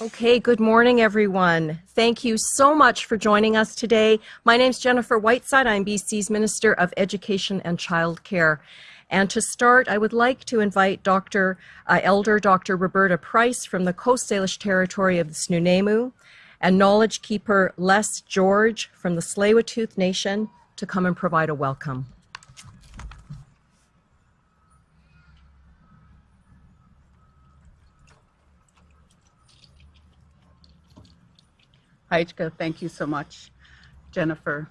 Okay, good morning, everyone. Thank you so much for joining us today. My name is Jennifer Whiteside. I'm BC's Minister of Education and Childcare. And to start, I would like to invite Dr. Uh, Elder Dr. Roberta Price from the Coast Salish territory of the Snuneymuxw and knowledge keeper Les George from the tsleil Nation to come and provide a welcome. Hajka, thank you so much. Jennifer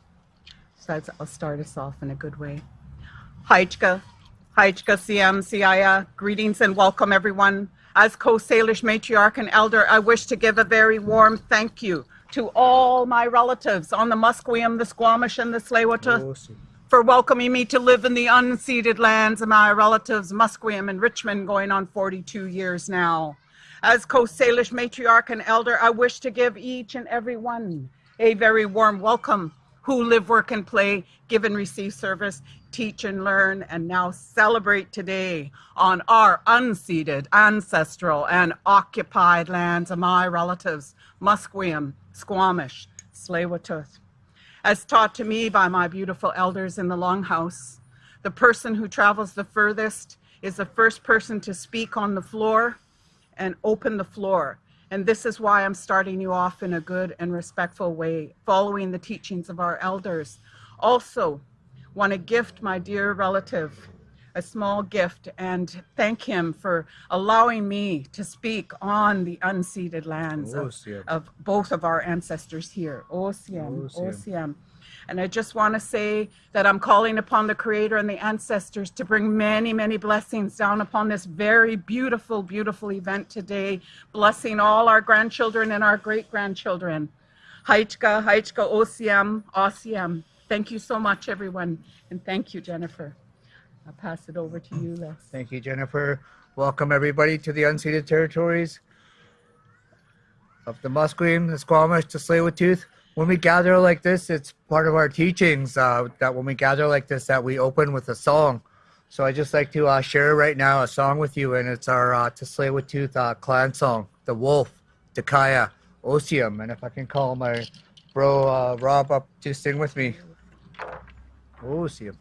says I'll start us off in a good way. Hajka, Hajka Siam Siaya, greetings and welcome everyone. As Coast Salish matriarch and elder, I wish to give a very warm thank you to all my relatives on the Musqueam, the Squamish, and the tsleil for welcoming me to live in the unceded lands of my relatives, Musqueam and Richmond, going on 42 years now. As Coast Salish matriarch and elder, I wish to give each and every one a very warm welcome who live, work, and play, give and receive service, teach and learn, and now celebrate today on our unceded, ancestral, and occupied lands of my relatives, Musqueam, Squamish, tsleil As taught to me by my beautiful elders in the Longhouse, the person who travels the furthest is the first person to speak on the floor and open the floor. And this is why I'm starting you off in a good and respectful way, following the teachings of our elders. Also, want to gift my dear relative a small gift and thank him for allowing me to speak on the unceded lands oh, of, of both of our ancestors here. Oh, Osiam, Osiam. Oh, And I just want to say that I'm calling upon the Creator and the ancestors to bring many, many blessings down upon this very beautiful, beautiful event today, blessing all our grandchildren and our great grandchildren. Haichka, Haichka, Osiam, Osiam. Thank you so much, everyone. And thank you, Jennifer. I'll pass it over to you, Les. Thank you, Jennifer. Welcome, everybody, to the unceded territories of the Musqueam, the Squamish, the Tsleil-Waututh when we gather like this, it's part of our teachings uh, that when we gather like this, that we open with a song. So I just like to uh, share right now a song with you, and it's our uh, Tsleil-Waututh uh, clan song, The Wolf, Takaya, Osium. And if I can call my bro uh, Rob up to sing with me. Osium.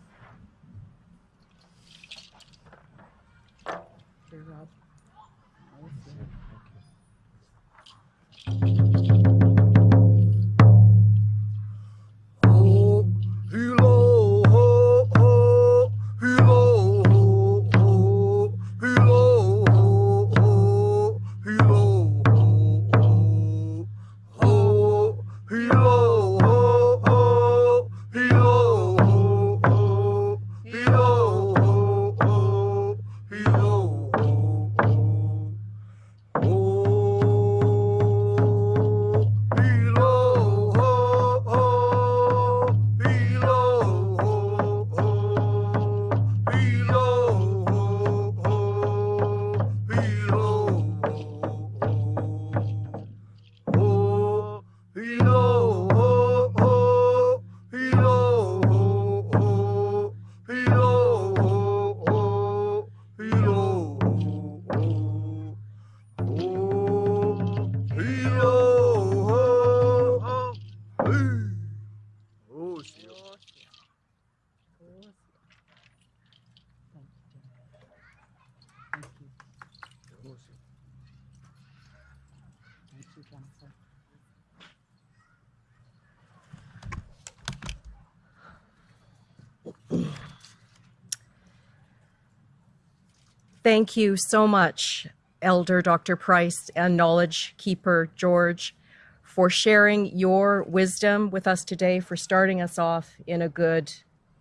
Thank you so much, Elder Dr. Price and Knowledge Keeper George, for sharing your wisdom with us today, for starting us off in a good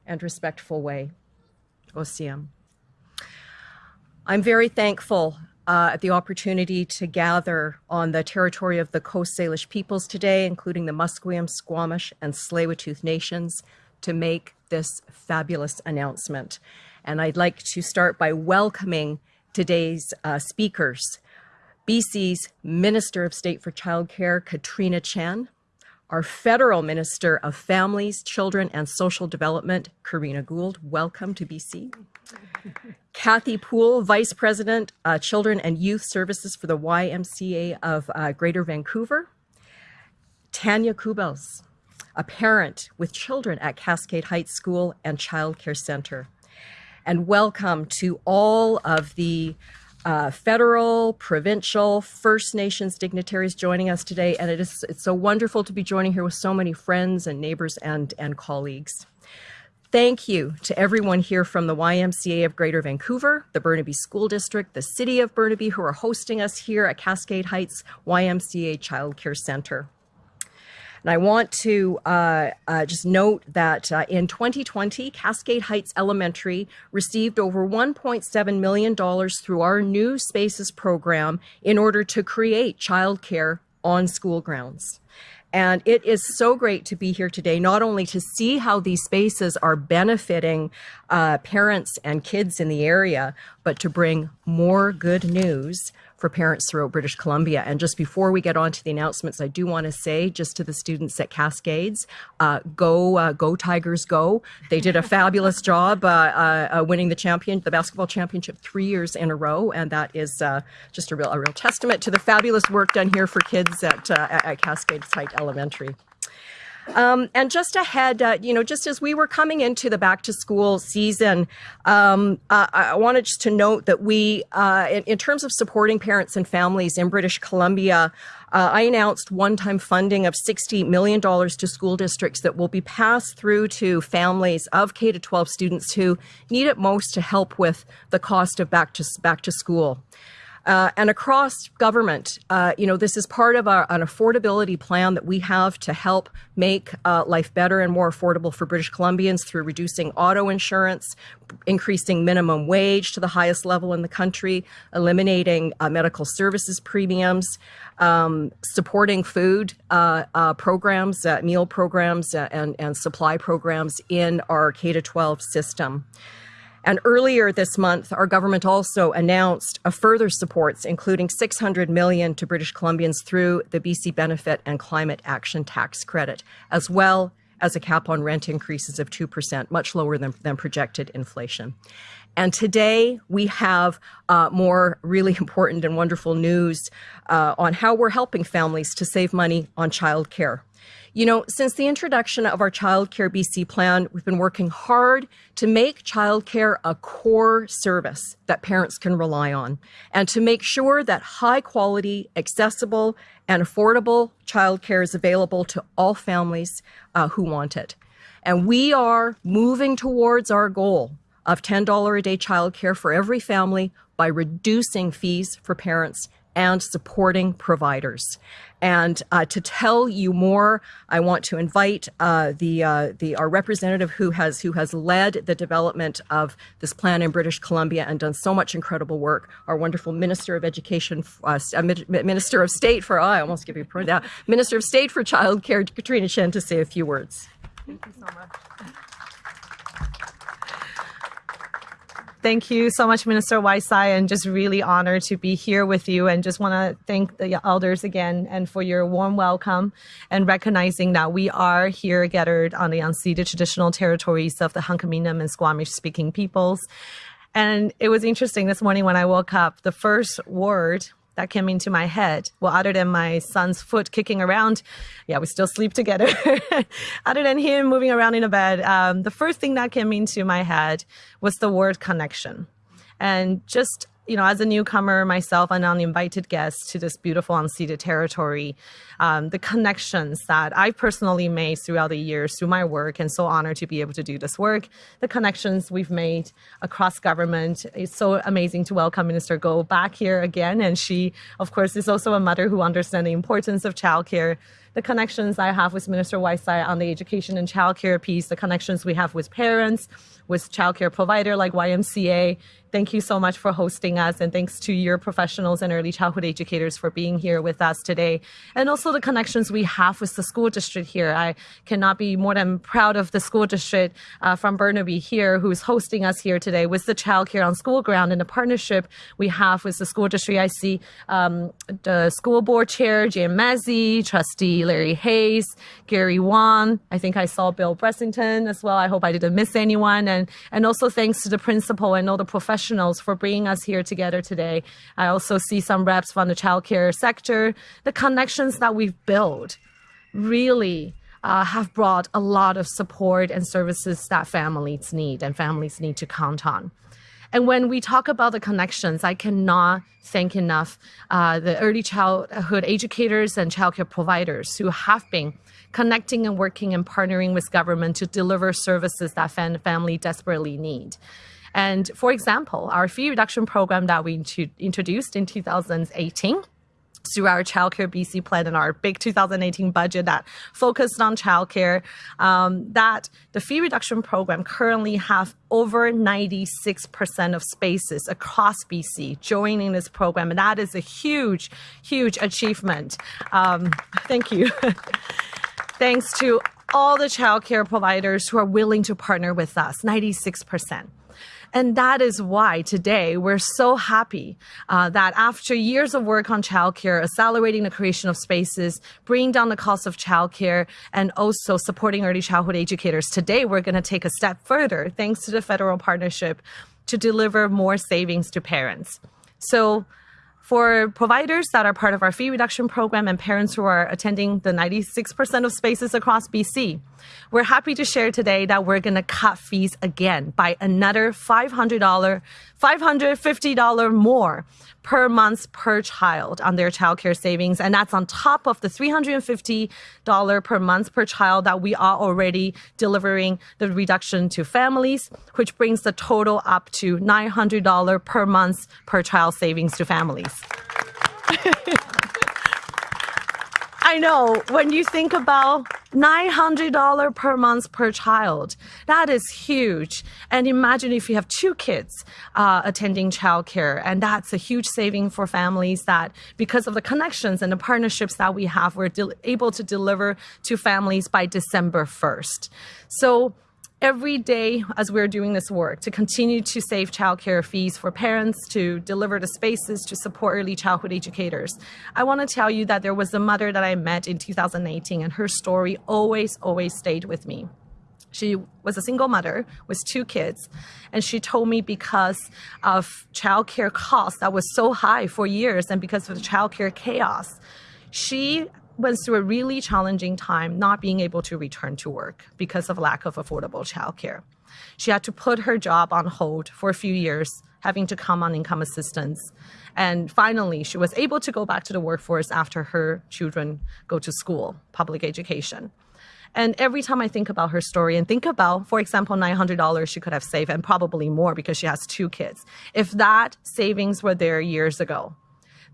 and respectful way. Osiam. I'm very thankful uh, at the opportunity to gather on the territory of the Coast Salish peoples today, including the Musqueam, Squamish, and tsleil nations, to make this fabulous announcement. And I'd like to start by welcoming today's uh, speakers. BC's Minister of State for Childcare, Katrina Chen, our Federal Minister of Families, Children and Social Development, Karina Gould. Welcome to BC. Kathy Poole, Vice President, uh, Children and Youth Services for the YMCA of uh, Greater Vancouver. Tanya Kubels, a parent with children at Cascade Heights School and Child Care Center. And welcome to all of the uh, federal, provincial, First Nations dignitaries joining us today. And it is it's so wonderful to be joining here with so many friends and neighbors and, and colleagues. Thank you to everyone here from the YMCA of Greater Vancouver, the Burnaby School District, the City of Burnaby, who are hosting us here at Cascade Heights YMCA Child Care Center. And I want to uh, uh, just note that uh, in 2020, Cascade Heights Elementary received over $1.7 million through our new Spaces program in order to create childcare on school grounds. And it is so great to be here today, not only to see how these spaces are benefiting uh, parents and kids in the area, but to bring more good news for parents throughout British Columbia. And just before we get on to the announcements, I do want to say just to the students at Cascades, uh, go, uh, go Tigers, go. They did a fabulous job uh, uh, uh, winning the champion, the basketball championship three years in a row. And that is just a real, a real testament to the fabulous work done here for kids at, at Cascades Heights Elementary. Um, and just ahead, uh, you know, just as we were coming into the back to school season, um, uh, I wanted just to note that we, uh, in, in, terms of supporting parents and families in British Columbia, uh, I announced one-time funding of $60 million to school districts that will be passed through to families of K to 12 students who need it most to help with the cost of back to, back to school. Uh, and across government, uh, you know, this is part of our, an affordability plan that we have to help make uh, life better and more affordable for British Columbians through reducing auto insurance, increasing minimum wage to the highest level in the country, eliminating uh, medical services premiums, um, supporting food uh, uh, programs, meal programs, and, and supply programs in our K-12 system. And earlier this month, our government also announced further supports, including 600 million to British Columbians through the BC Benefit and Climate Action Tax Credit, as well as a cap on rent increases of 2%, much lower than, than projected inflation. And today we have uh, more really important and wonderful news uh, on how we're helping families to save money on childcare. You know, since the introduction of our Child Care BC plan, we've been working hard to make childcare a core service that parents can rely on and to make sure that high quality, accessible, and affordable childcare is available to all families uh, who want it. And we are moving towards our goal of $10 a day childcare for every family by reducing fees for parents and supporting providers. And uh, to tell you more, I want to invite uh, the uh, the our representative who has who has led the development of this plan in British Columbia and done so much incredible work. Our wonderful Minister of Education, uh, uh, Minister of State for I almost give you a Minister of State for Childcare, Katrina Chen, to say a few words. Thank you so much. Thank you so much, Minister Whiteside, and just really honored to be here with you. And just want to thank the elders again and for your warm welcome and recognizing that we are here gathered on the unceded traditional territories of the Hunkaminam and Squamish speaking peoples. And it was interesting this morning when I woke up, the first word that came into my head. Well, other than my son's foot kicking around, yeah, we still sleep together. other than him moving around in a bed, um, the first thing that came into my head was the word connection. And just you know, as a newcomer myself an invited guest to this beautiful unceded territory, um, the connections that I personally made throughout the years through my work and so honored to be able to do this work, the connections we've made across government. It's so amazing to welcome Minister Gould back here again. And she, of course, is also a mother who understands the importance of childcare the connections I have with Minister Whiteside on the education and childcare piece, the connections we have with parents, with childcare provider like YMCA. Thank you so much for hosting us and thanks to your professionals and early childhood educators for being here with us today. And also the connections we have with the school district here. I cannot be more than proud of the school district uh, from Burnaby here who's hosting us here today with the childcare on school ground and the partnership we have with the school district. I see um, the school board chair, Jen Mezei, trustee Larry Hayes, Gary Wong. I think I saw Bill Brassington as well. I hope I didn't miss anyone. And, and also thanks to the principal and all the professionals for bringing us here together today. I also see some reps from the childcare sector. The connections that we've built really uh, have brought a lot of support and services that families need and families need to count on. And when we talk about the connections, I cannot thank enough uh, the early childhood educators and childcare providers who have been connecting and working and partnering with government to deliver services that fam- family desperately need. And for example, our fee reduction program that we introduced in 2018 through our childcare BC plan and our big 2018 budget that focused on childcare, um, that the fee reduction program currently have over 96% of spaces across BC joining this program. And that is a huge, huge achievement. Um, thank you. Thanks to all the childcare providers who are willing to partner with us, 96%. And that is why today we're so happy uh, that after years of work on childcare, accelerating the creation of spaces, bringing down the cost of childcare, and also supporting early childhood educators, today we're going to take a step further thanks to the federal partnership to deliver more savings to parents. So for providers that are part of our fee reduction program and parents who are attending the 96% of spaces across BC, we're happy to share today that we're going to cut fees again by another $500, $550 more per month per child on their childcare savings. And that's on top of the $350 per month per child that we are already delivering the reduction to families, which brings the total up to $900 per month per child savings to families. I know when you think about $900 per month per child, that is huge. And imagine if you have two kids uh, attending childcare, and that's a huge saving for families that because of the connections and the partnerships that we have, we're able to deliver to families by December 1st. So every day as we're doing this work to continue to save childcare fees for parents, to deliver the spaces to support early childhood educators. I want to tell you that there was a mother that I met in 2018 and her story always, always stayed with me. She was a single mother with two kids, and she told me because of childcare costs that was so high for years and because of the childcare chaos, she went through a really challenging time not being able to return to work because of lack of affordable childcare. She had to put her job on hold for a few years, having to come on income assistance. And finally, she was able to go back to the workforce after her children go to school, public education. And every time I think about her story and think about, for example, $900 she could have saved and probably more because she has two kids. If that savings were there years ago,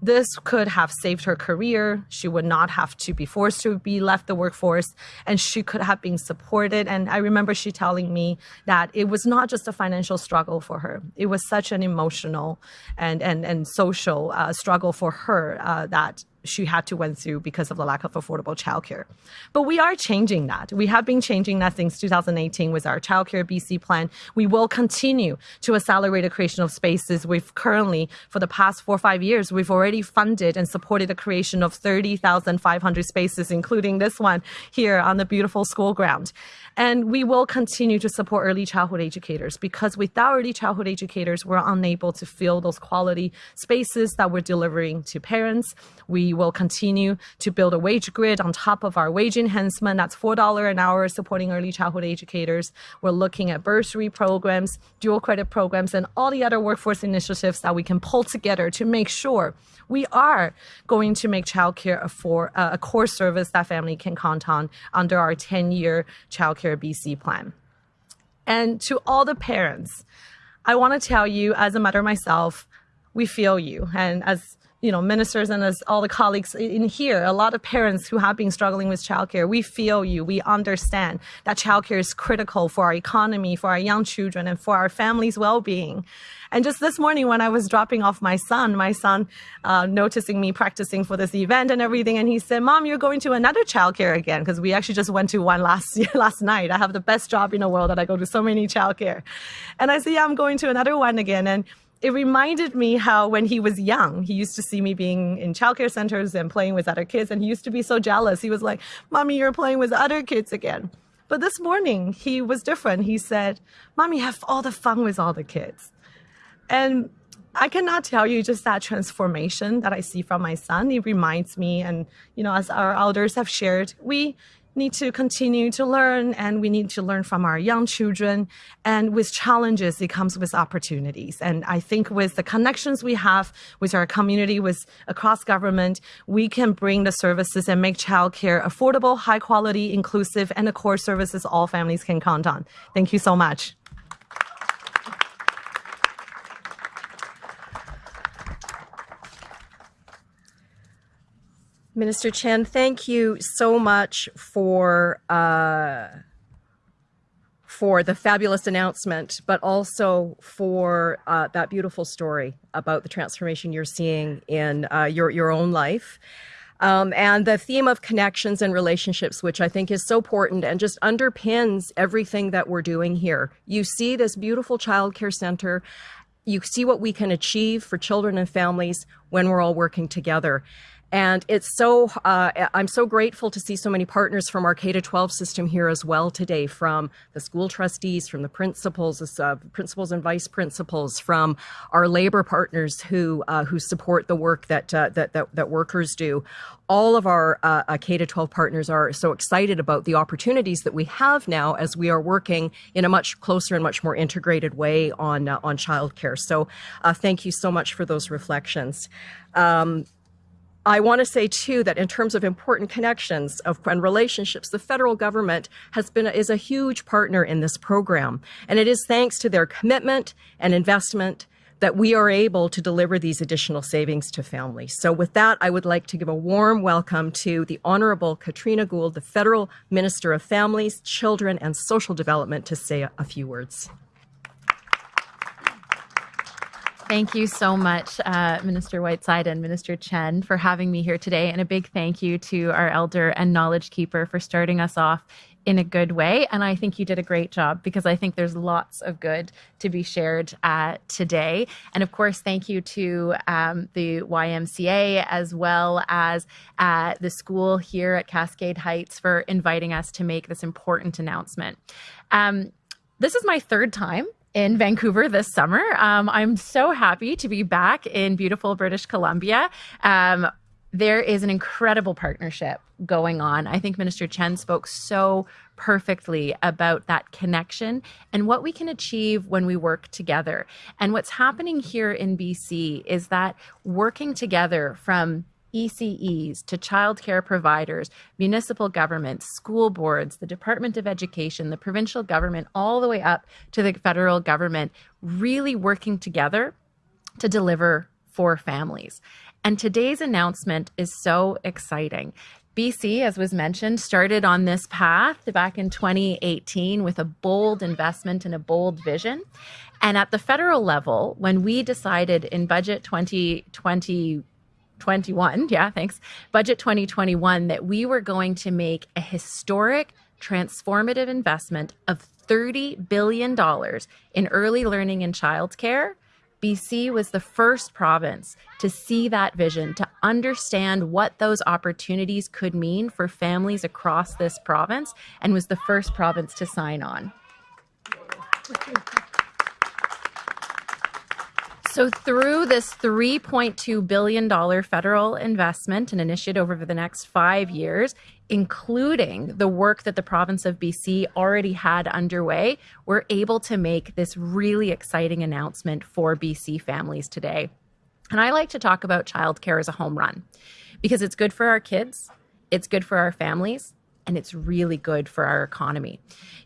this could have saved her career. She would not have to be forced to be left the workforce and she could have been supported. And I remember she telling me that it was not just a financial struggle for her. It was such an emotional and, and, and social uh, struggle for her uh, that she had to went through because of the lack of affordable childcare. But we are changing that. We have been changing that since 2018 with our childcare BC plan. We will continue to accelerate the creation of spaces. We've currently, for the past four or five years, we've already funded and supported the creation of 30,500 spaces, including this one here on the beautiful school ground. And we will continue to support early childhood educators because without early childhood educators, we're unable to fill those quality spaces that we're delivering to parents. We will continue to build a wage grid on top of our wage enhancement. That's $4 an hour supporting early childhood educators. We're looking at bursary programs, dual credit programs, and all the other workforce initiatives that we can pull together to make sure we are going to make childcare a, for, uh, a core service that family can count on under our 10-year childcare BC plan. And to all the parents, I want to tell you, as a mother myself, we feel you. And as you know, ministers and as all the colleagues in here, a lot of parents who have been struggling with childcare, we feel you. We understand that childcare is critical for our economy, for our young children, and for our family's well-being. And just this morning, when I was dropping off my son, my son uh, noticing me practicing for this event and everything, and he said, "Mom, you're going to another childcare again?" Because we actually just went to one last last night. I have the best job in the world, that I go to so many childcare. And I said, "Yeah, I'm going to another one again." And it reminded me how when he was young, he used to see me being in childcare centers and playing with other kids, and he used to be so jealous. He was like, "Mommy, you're playing with other kids again." But this morning, he was different. He said, "Mommy, have all the fun with all the kids," and I cannot tell you just that transformation that I see from my son. It reminds me, and you know, as our elders have shared, we need to continue to learn and we need to learn from our young children. And with challenges, it comes with opportunities. And I think with the connections we have with our community, with across government, we can bring the services and make childcare affordable, high quality, inclusive, and the core services all families can count on. Thank you so much. Minister Chen, thank you so much for uh, for the fabulous announcement, but also for uh, that beautiful story about the transformation you're seeing in uh, your your own life. Um, and the theme of connections and relationships, which I think is so important and just underpins everything that we're doing here. You see this beautiful childcare center. You see what we can achieve for children and families when we're all working together. And it's so, uh, I'm so grateful to see so many partners from our K to 12 system here as well today, from the school trustees, from the principals, uh, principals and vice principals, from our labor partners who uh, who support the work that, uh, that, that that workers do. All of our uh, uh, K to 12 partners are so excited about the opportunities that we have now as we are working in a much closer and much more integrated way on on childcare. So, thank you so much for those reflections. Um, I want to say too that in terms of important connections of and relationships, the federal government has been is a huge partner in this program, and it is thanks to their commitment and investment that we are able to deliver these additional savings to families. So with that, I would like to give a warm welcome to the Honorable Katrina Gould, the Federal Minister of Families, Children and Social Development to say a, a few words. Thank you so much, uh, Minister Whiteside and Minister Chen, for having me here today. And a big thank you to our elder and knowledge keeper for starting us off in a good way. And I think you did a great job because I think there's lots of good to be shared uh, today. And of course, thank you to um, the YMCA as well as uh, the school here at Cascade Heights for inviting us to make this important announcement. Um, this is my third time in Vancouver this summer. Um, I'm so happy to be back in beautiful British Columbia. Um, there is an incredible partnership going on. I think Minister Chen spoke so perfectly about that connection and what we can achieve when we work together. And what's happening here in BC is that working together from ECEs to childcare providers, municipal governments, school boards, the Department of Education, the provincial government, all the way up to the federal government, really working together to deliver for families. And today's announcement is so exciting. BC, as was mentioned, started on this path back in 2018 with a bold investment and a bold vision. And at the federal level, when we decided in budget 2020 21, yeah, thanks, budget 2021, that we were going to make a historic transformative investment of $30 billion in early learning and childcare. BC was the first province to see that vision, to understand what those opportunities could mean for families across this province, and was the first province to sign on. So, through this $3.2 billion federal investment and initiative over the next five years, including the work that the province of BC already had underway, we're able to make this really exciting announcement for BC families today. And I like to talk about childcare as a home run because it's good for our kids, it's good for our families, and it's really good for our economy.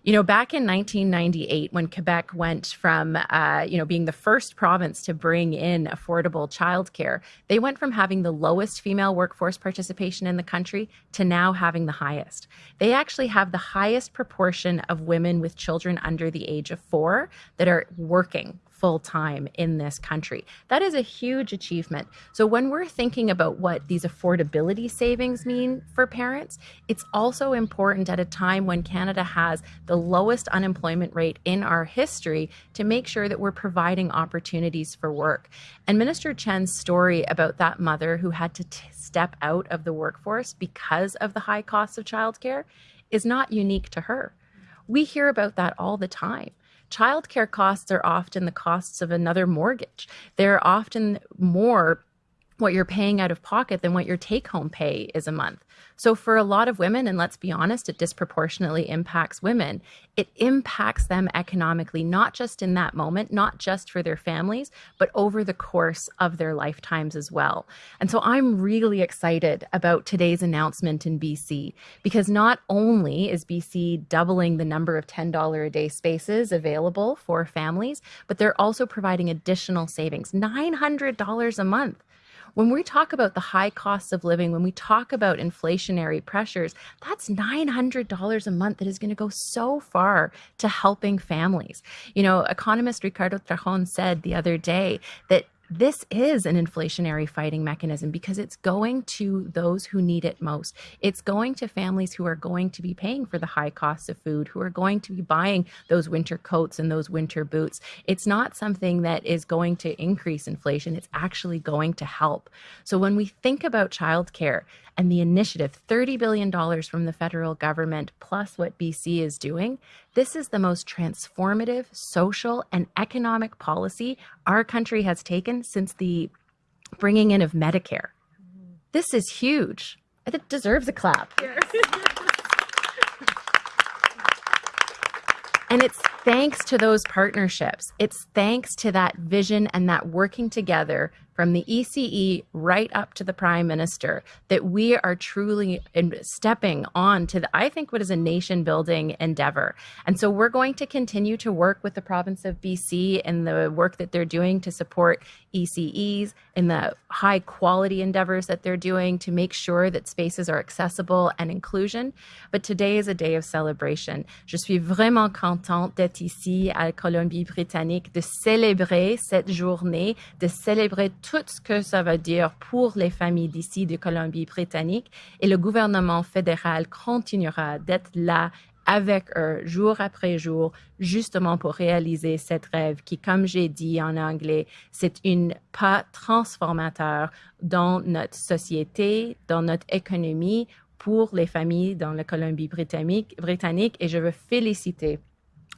You know, back in 1998, when Quebec went from, uh, you know, being the first province to bring in affordable childcare, they went from having the lowest female workforce participation in the country to now having the highest. They actually have the highest proportion of women with children under the age of four that are working full time in this country. That is a huge achievement. So, when we're thinking about what these affordability savings mean for parents, it's also important at a time when Canada has the lowest unemployment rate in our history to make sure that we're providing opportunities for work. And Minister Chen's story about that mother who had to step out of the workforce because of the high cost of childcare is not unique to her. We hear about that all the time. Childcare costs are often the costs of another mortgage. They're often more what you're paying out of pocket than what your take home pay is a month. So, for a lot of women, and let's be honest, it disproportionately impacts women. It impacts them economically, not just in that moment, not just for their families, but over the course of their lifetimes as well. And so, I'm really excited about today's announcement in BC because not only is BC doubling the number of $10 a day spaces available for families, but they're also providing additional savings $900 a month when we talk about the high costs of living, when we talk about inflationary pressures, that's $900 a month that is going to go so far to helping families. You know, economist Ricardo Tranjan said the other day that this is an inflationary fighting mechanism because it's going to those who need it most. It's going to families who are going to be paying for the high costs of food, who are going to be buying those winter coats and those winter boots. It's not something that is going to increase inflation, it's actually going to help. So when we think about childcare, and the initiative, $30 billion from the federal government, plus what BC is doing, this is the most transformative social and economic policy our country has taken since the bringing in of Medicare. This is huge. It deserves a clap. And it's thanks to those partnerships. It's thanks to that vision and that working together from the ECE right up to the Prime Minister that we are truly stepping on to the, I think what is a nation building endeavor. And so we're going to continue to work with the province of BC and the work that they're doing to support ECEs and the high quality endeavors that they're doing to make sure that spaces are accessible and inclusion. But today is a day of celebration. Je suis vraiment contente d'être ici à Colombie-Britannique, de célébrer cette journée, de célébrer tout ce que ça veut dire pour les familles d'ici de Colombie-Britannique. Et le gouvernement fédéral continuera d'être là avec eux jour après jour, justement pour réaliser cette rêve qui, comme j'ai dit en anglais, c'est une pas transformateur dans notre société, dans notre économie, pour les familles dans la Colombie-Britannique. Britannique, et je veux féliciter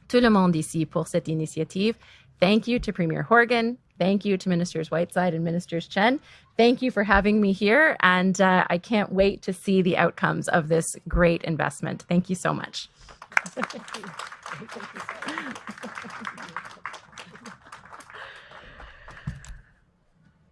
tout le monde ici pour cette initiative. Thank you to Premier Horgan. Thank you to Ministers Whiteside and Ministers Chen. Thank you for having me here. And uh, I can't wait to see the outcomes of this great investment. Thank you so much.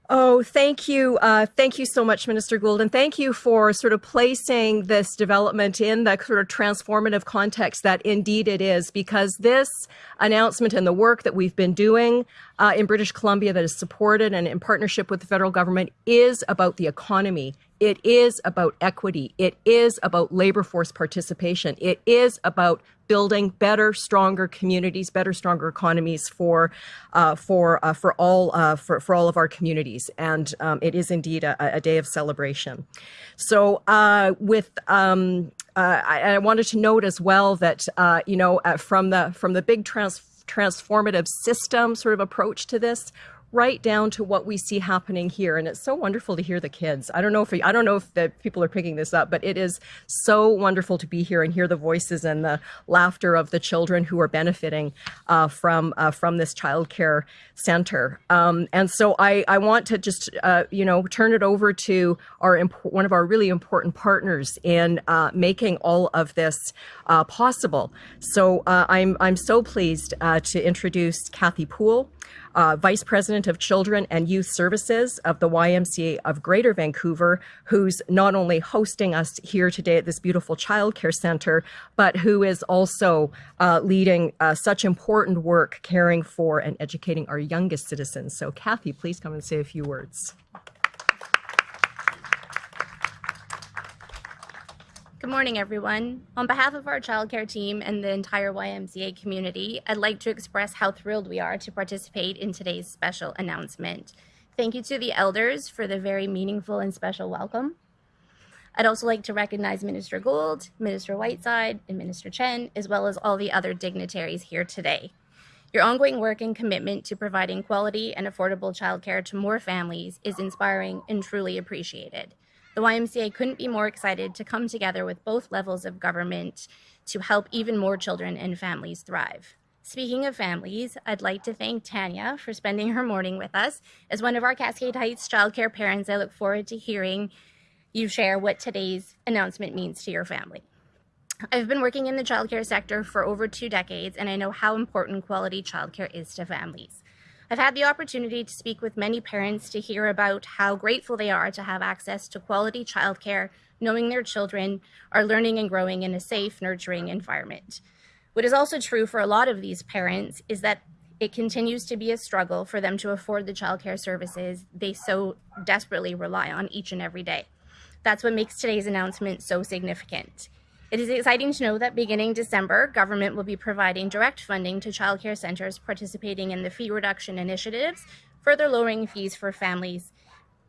Oh, thank you. Uh, thank you so much, Minister Gould. And thank you for sort of placing this development in the sort of transformative context that indeed it is, because this announcement and the work that we've been doing uh, in British Columbia that is supported and in partnership with the federal government is about the economy. It is about equity. It is about labor force participation. It is about building better, stronger communities, better, stronger economies for uh, for uh, for all uh, for for all of our communities. And um, it is indeed a, a, day of celebration. So uh, with um, uh, I, I, wanted to note as well that uh, you know from the from the big trans transformative system sort of approach to this right down to what we see happening here. And it's so wonderful to hear the kids. I don't know if I don't know if the people are picking this up, but it is so wonderful to be here and hear the voices and the laughter of the children who are benefiting uh, from uh, from this childcare center. Um, and so I, I want to just uh, you know turn it over to our one of our really important partners in uh, making all of this uh, possible. So uh, I'm I'm so pleased to introduce Kathy Poole uh, Vice President of Children and Youth Services of the YMCA of Greater Vancouver, who's not only hosting us here today at this beautiful childcare center, but who is also uh, leading uh, such important work caring for and educating our youngest citizens. So Kathy, please come and say a few words. Good morning, everyone. On behalf of our childcare team and the entire YMCA community, I'd like to express how thrilled we are to participate in today's special announcement. Thank you to the elders for the very meaningful and special welcome. I'd also like to recognize Minister Gould, Minister Whiteside, and Minister Chen, as well as all the other dignitaries here today. Your ongoing work and commitment to providing quality and affordable childcare to more families is inspiring and truly appreciated. The YMCA couldn't be more excited to come together with both levels of government to help even more children and families thrive. Speaking of families, I'd like to thank Tanya for spending her morning with us. As one of our Cascade Heights childcare parents, I look forward to hearing you share what today's announcement means to your family. I've been working in the childcare sector for over two decades, and I know how important quality childcare is to families. I've had the opportunity to speak with many parents to hear about how grateful they are to have access to quality childcare, knowing their children are learning and growing in a safe, nurturing environment. What is also true for a lot of these parents is that it continues to be a struggle for them to afford the childcare services they so desperately rely on each and every day. That's what makes today's announcement so significant. It is exciting to know that beginning December, government will be providing direct funding to childcare centers participating in the fee reduction initiatives, further lowering fees for families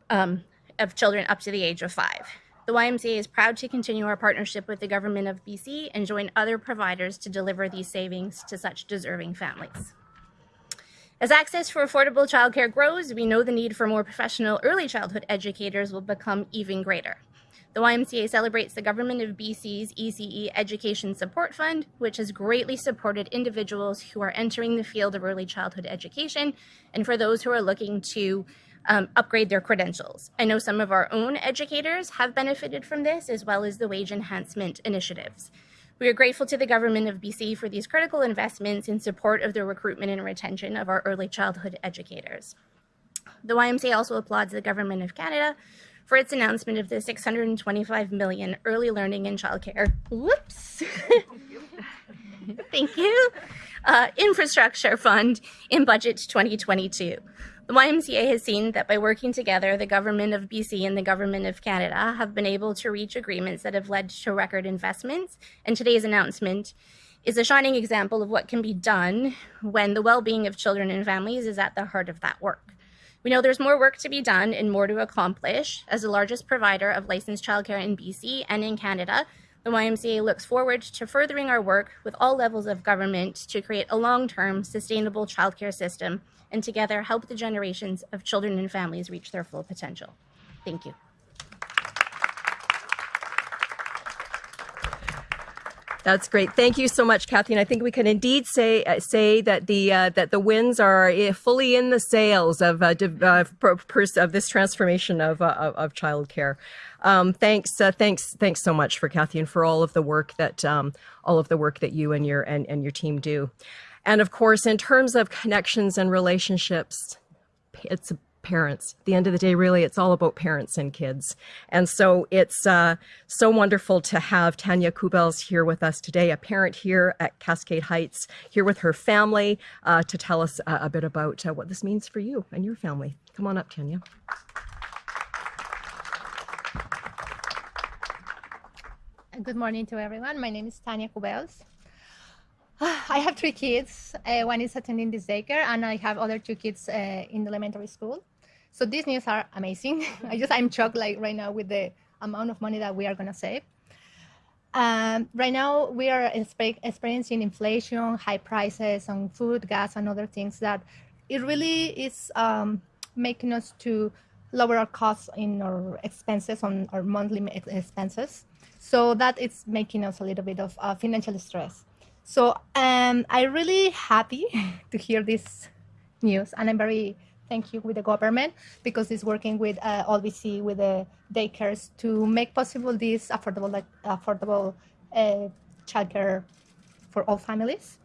um, of children up to the age of five. The YMCA is proud to continue our partnership with the government of BC and join other providers to deliver these savings to such deserving families. As access for affordable childcare grows, we know the need for more professional early childhood educators will become even greater. The YMCA celebrates the Government of BC's ECE Education Support Fund, which has greatly supported individuals who are entering the field of early childhood education and for those who are looking to um, upgrade their credentials. I know some of our own educators have benefited from this, as well as the wage enhancement initiatives. We are grateful to the Government of BC for these critical investments in support of the recruitment and retention of our early childhood educators. The YMCA also applauds the Government of Canada for its announcement of the 625 million early learning and childcare. Whoops. Thank you. Uh, infrastructure fund in budget 2022. The YMCA has seen that by working together, the government of BC and the government of Canada have been able to reach agreements that have led to record investments. And today's announcement is a shining example of what can be done when the well-being of children and families is at the heart of that work. We know there's more work to be done and more to accomplish. As the largest provider of licensed childcare in BC and in Canada, the YMCA looks forward to furthering our work with all levels of government to create a long-term, sustainable childcare system and together help the generations of children and families reach their full potential. Thank you. That's great. Thank you so much, Kathy. And I think we can indeed say uh, say that the uh, that the winds are uh, fully in the sails of uh, uh of this transformation of uh, of, of childcare. Um, thanks, thanks, thanks so much for Kathy and for all of the work that um, all of the work that you and your and, and your team do. And of course, in terms of connections and relationships, it's parents. At the end of the day, really, it's all about parents and kids. And so it's uh, so wonderful to have Tanya Kubels here with us today, a parent here at Cascade Heights, here with her family uh, to tell us uh, a bit about uh, what this means for you and your family. Come on up, Tanya. Good morning to everyone. My name is Tanya Kubels. I have three kids. Uh, one is attending this daycare, and I have other two kids uh, in elementary school. So these news are amazing. I just I'm shocked like right now with the amount of money that we are gonna save. Um, right now we are experiencing inflation, high prices on food, gas, and other things that it really is um, making us to lower our costs in our expenses on our monthly expenses. So that it's making us a little bit of uh, financial stress. So um, I'm really happy to hear this news, and I'm very thank you with the government because it's working with uh, OLBC, with the daycares to make possible this affordable, like, affordable uh, childcare for all families.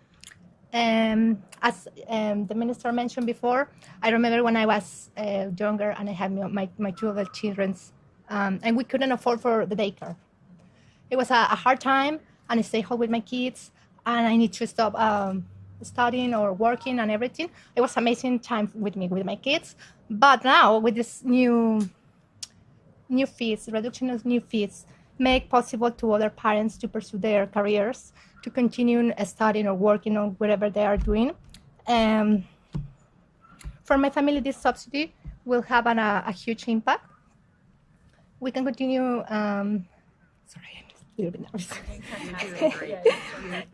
Um, as um, the minister mentioned before, I remember when I was uh, younger and I had my, my two other children, um, and we couldn't afford for the daycare. It was a, a, hard time, and I stay home with my kids, and I need to stop um, studying or working and everything. It was amazing time with me with my kids. But now with this new new fees, reduction of new fees, make possible to other parents to pursue their careers, to continue studying or working on whatever they are doing. Um, for my family, this subsidy will have an, a, a huge impact. We can continue. Um, sorry, I'm just a little bit nervous.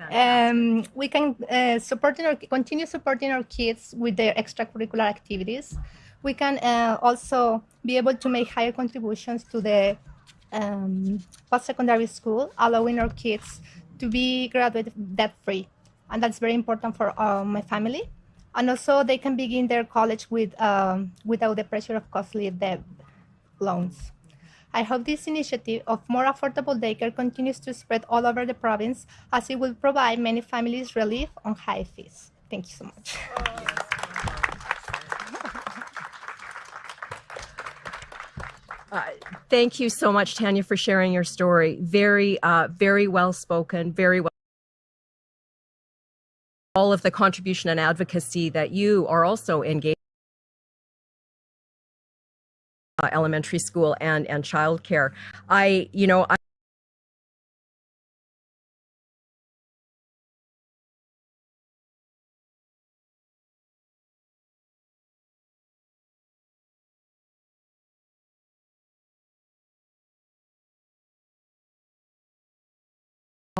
um, we can uh, support our, continue supporting our kids with their extracurricular activities. We can uh, also be able to make higher contributions to the um, post-secondary school, allowing our kids to be graduate debt-free, and that's very important for uh, my family. And also, they can begin their college with um, without the pressure of costly debt loans. I hope this initiative of more affordable daycare continues to spread all over the province as it will provide many families relief on high fees. Thank you so much. Thank you so much, Tanya, for sharing your story. Very, uh, very well spoken, very well. All of the contribution and advocacy that you are also engaged. Uh, elementary school and and childcare. I, you know, I.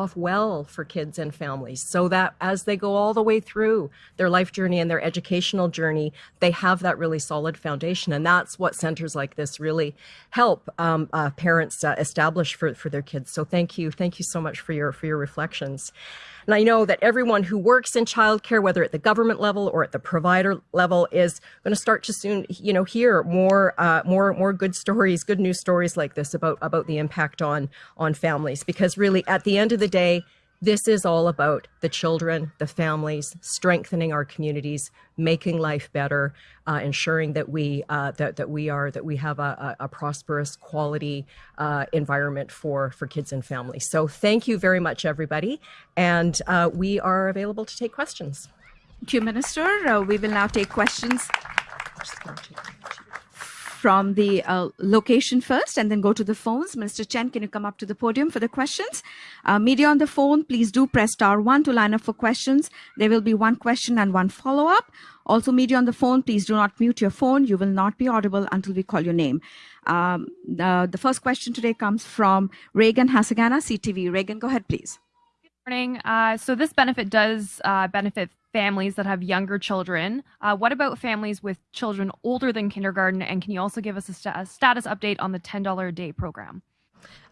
off well for kids and families so that as they go all the way through their life journey and their educational journey they have that really solid foundation. And that's what centers like this really help um, uh, parents uh, establish for, for their kids. So thank you. Thank you so much for your for your reflections and I know that everyone who works in childcare, whether at the government level or at the provider level, is going to start to soon, you know, hear more, uh, more, more good stories, good news stories like this about about the impact on on families. Because really, at the end of the day, this is all about the children, the families, strengthening our communities, making life better, uh, ensuring that we uh, that that we are that we have a, a, prosperous, quality uh, environment for for kids and families. So thank you very much, everybody, and uh, we are available to take questions. Thank you, Minister. Uh, we will now take questions from the uh, location first and then go to the phones. Minister Chen, can you come up to the podium for the questions? Uh, media on the phone, please do press star one to line up for questions. There will be one question and one follow-up. Also, media on the phone, please do not mute your phone. You will not be audible until we call your name. Um, the, the first question today comes from Regan Hasegawa, CTV. Regan, go ahead, please. Good morning. Uh, so this benefit does uh, benefit families that have younger children. Uh, what about families with children older than kindergarten? And can you also give us a, sta- a status update on the $10 a day program?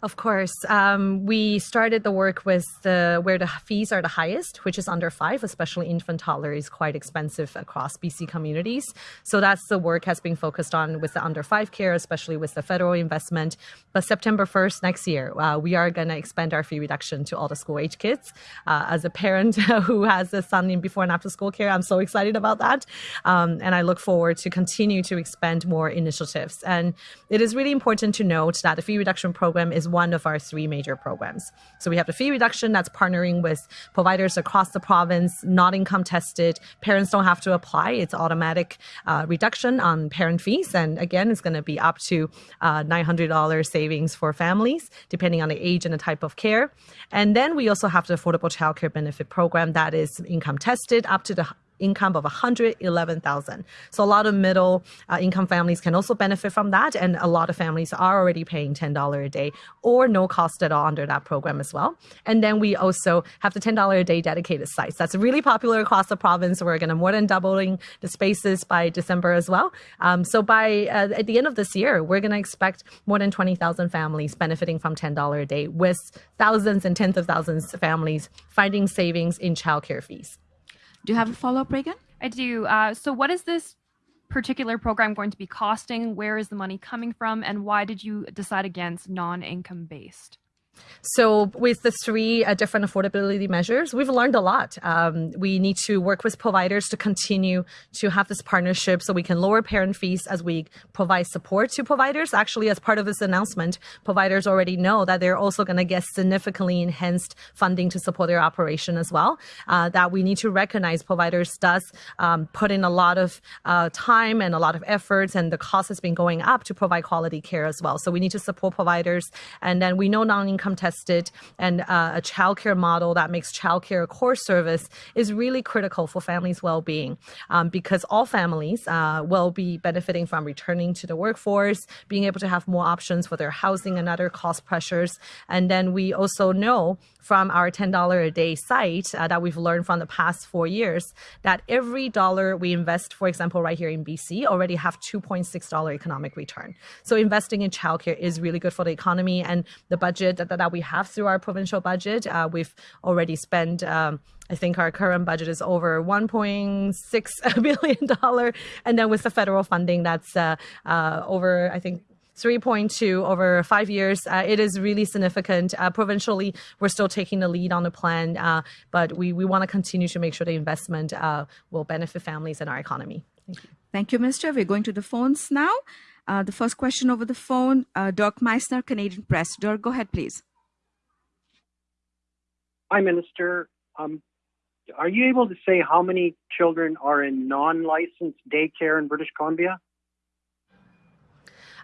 Of course. Um, we started the work with the where the fees are the highest, which is under five, especially infant toddler is quite expensive across BC communities. So that's the work has been focused on with the under five care, especially with the federal investment. But September 1st next year, uh, we are going to expand our fee reduction to all the school age kids. Uh, as a parent who has a son in before and after school care, I'm so excited about that. Um, and I look forward to continue to expand more initiatives. And it is really important to note that the fee reduction program is one of our three major programs. So we have the fee reduction that's partnering with providers across the province, not income tested. Parents don't have to apply. It's automatic uh, reduction on parent fees. And again, it's going to be up to uh, $900 savings for families, depending on the age and the type of care. And then we also have the affordable childcare benefit program that is income tested up to the income of 111,000. So a lot of middle uh, income families can also benefit from that. And a lot of families are already paying $10 a day or no cost at all under that program as well. And then we also have the $10 a day dedicated sites. That's really popular across the province. We're going to more than doubling the spaces by December as well. Um, so by uh, at the end of this year, we're going to expect more than 20,000 families benefiting from $10 a day with thousands and tens of thousands of families finding savings in childcare fees. Do you have a follow-up, Regan? I do. Uh, so, what is this particular program going to be costing? Where is the money coming from? And why did you decide against non income based? So, with the three uh, different affordability measures, we've learned a lot. Um, we need to work with providers to continue to have this partnership so we can lower parent fees as we provide support to providers. Actually, as part of this announcement, providers already know that they're also going to get significantly enhanced funding to support their operation as well. Uh, that we need to recognize providers does um, put in a lot of uh, time and a lot of efforts, and the cost has been going up to provide quality care as well. So, we need to support providers. And then we know non income tested and uh, a childcare model that makes childcare a core service is really critical for families' well-being um, because all families uh, will be benefiting from returning to the workforce, being able to have more options for their housing and other cost pressures. And then we also know from our $10 a day site uh, that we've learned from the past four years that every dollar we invest, for example, right here in BC, already have $2.6 economic return. So investing in childcare is really good for the economy and the budget that, that we have through our provincial budget. Uh, we've already spent um, I think our current budget is over 1.6 billion dollar, and then with the federal funding, that's uh, uh, over I think 3.2 over five years. Uh, it is really significant. Uh, provincially, we're still taking the lead on the plan, uh, but we, we want to continue to make sure the investment uh, will benefit families and our economy. Thank you. Thank you, Minister. We're going to the phones now. Uh, the first question over the phone, uh, Dirk Meissner, Canadian Press. Dirk, go ahead, please. Hi, Minister. Um, are you able to say how many children are in non-licensed daycare in British Columbia?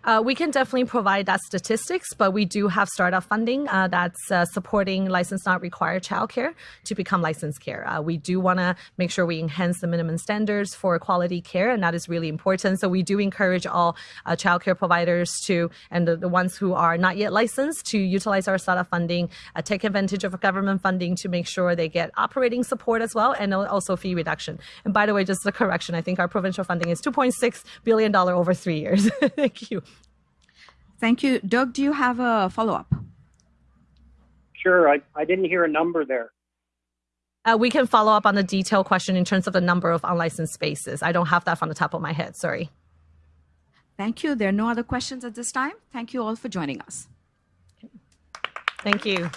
Uh, we can definitely provide that statistics, but we do have startup funding uh, that's uh, supporting license not required childcare to become licensed care. Uh, we do want to make sure we enhance the minimum standards for quality care, and that is really important. So we do encourage all uh, childcare providers to, and the, the, ones who are not yet licensed, to utilize our startup funding, uh, take advantage of government funding to make sure they get operating support as well, and also fee reduction. And by the way, just a correction, I think our provincial funding is $2.6 billion over three years. Thank you. Thank you. Doug, do you have a follow up? Sure. I, I didn't hear a number there. Uh, we can follow up on the detailed question in terms of the number of unlicensed spaces. I don't have that from the top of my head. Sorry. Thank you. There are no other questions at this time. Thank you all for joining us. Thank you.